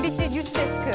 MBC 뉴스 데스크